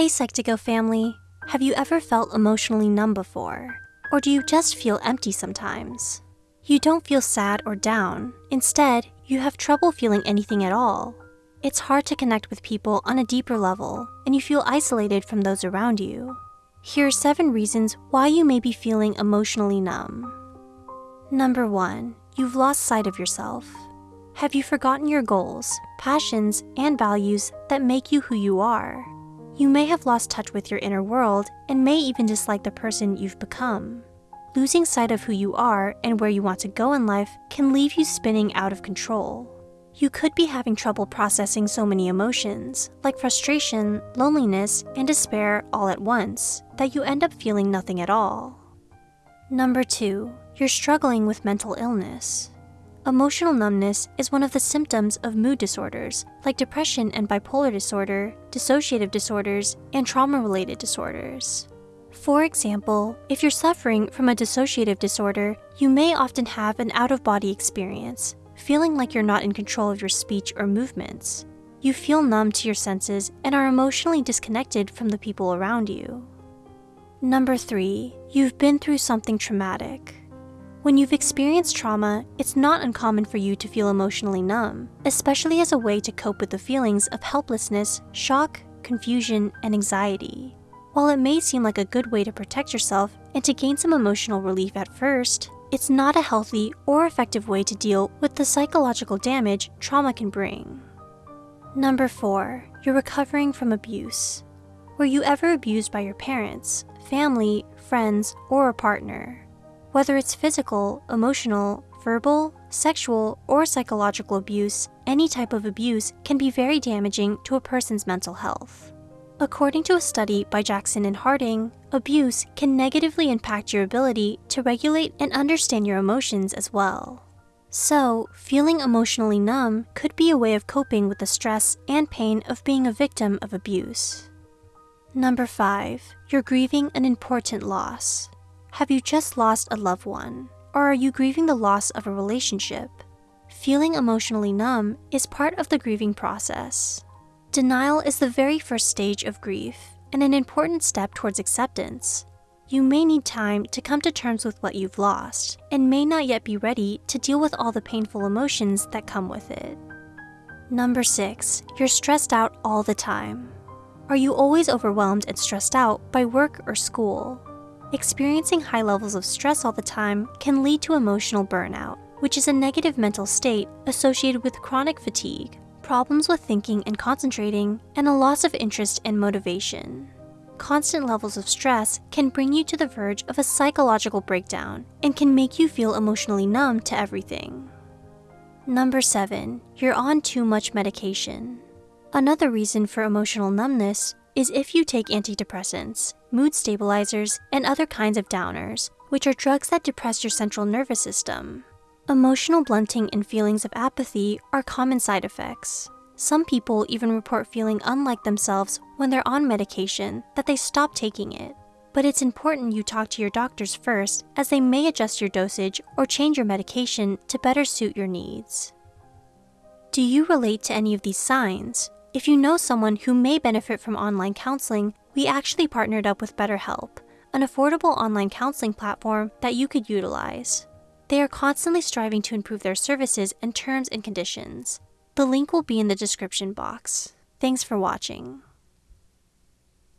Hey Psych2Go family, have you ever felt emotionally numb before? Or do you just feel empty sometimes? You don't feel sad or down. Instead, you have trouble feeling anything at all. It's hard to connect with people on a deeper level, and you feel isolated from those around you. Here are seven reasons why you may be feeling emotionally numb. Number one, you've lost sight of yourself. Have you forgotten your goals, passions, and values that make you who you are? You may have lost touch with your inner world and may even dislike the person you've become. Losing sight of who you are and where you want to go in life can leave you spinning out of control. You could be having trouble processing so many emotions, like frustration, loneliness, and despair all at once, that you end up feeling nothing at all. Number 2. You're struggling with mental illness. Emotional numbness is one of the symptoms of mood disorders like depression and bipolar disorder, dissociative disorders, and trauma-related disorders. For example, if you're suffering from a dissociative disorder, you may often have an out-of-body experience, feeling like you're not in control of your speech or movements. You feel numb to your senses and are emotionally disconnected from the people around you. Number 3. You've been through something traumatic. When you've experienced trauma, it's not uncommon for you to feel emotionally numb, especially as a way to cope with the feelings of helplessness, shock, confusion, and anxiety. While it may seem like a good way to protect yourself and to gain some emotional relief at first, it's not a healthy or effective way to deal with the psychological damage trauma can bring. Number 4. You're recovering from abuse. Were you ever abused by your parents, family, friends, or a partner? Whether it's physical, emotional, verbal, sexual, or psychological abuse, any type of abuse can be very damaging to a person's mental health. According to a study by Jackson and Harding, abuse can negatively impact your ability to regulate and understand your emotions as well. So, feeling emotionally numb could be a way of coping with the stress and pain of being a victim of abuse. Number 5. You're grieving an important loss. Have you just lost a loved one? Or are you grieving the loss of a relationship? Feeling emotionally numb is part of the grieving process. Denial is the very first stage of grief and an important step towards acceptance. You may need time to come to terms with what you've lost and may not yet be ready to deal with all the painful emotions that come with it. Number 6. You're stressed out all the time. Are you always overwhelmed and stressed out by work or school? Experiencing high levels of stress all the time can lead to emotional burnout, which is a negative mental state associated with chronic fatigue, problems with thinking and concentrating, and a loss of interest and motivation. Constant levels of stress can bring you to the verge of a psychological breakdown and can make you feel emotionally numb to everything. Number 7. You're on too much medication. Another reason for emotional numbness is if you take antidepressants, mood stabilizers, and other kinds of downers, which are drugs that depress your central nervous system. Emotional blunting and feelings of apathy are common side effects. Some people even report feeling unlike themselves when they're on medication that they stop taking it. But it's important you talk to your doctors first as they may adjust your dosage or change your medication to better suit your needs. Do you relate to any of these signs? If you know someone who may benefit from online counseling, we actually partnered up with BetterHelp, an affordable online counseling platform that you could utilize. They are constantly striving to improve their services and terms and conditions. The link will be in the description box. Thanks for watching.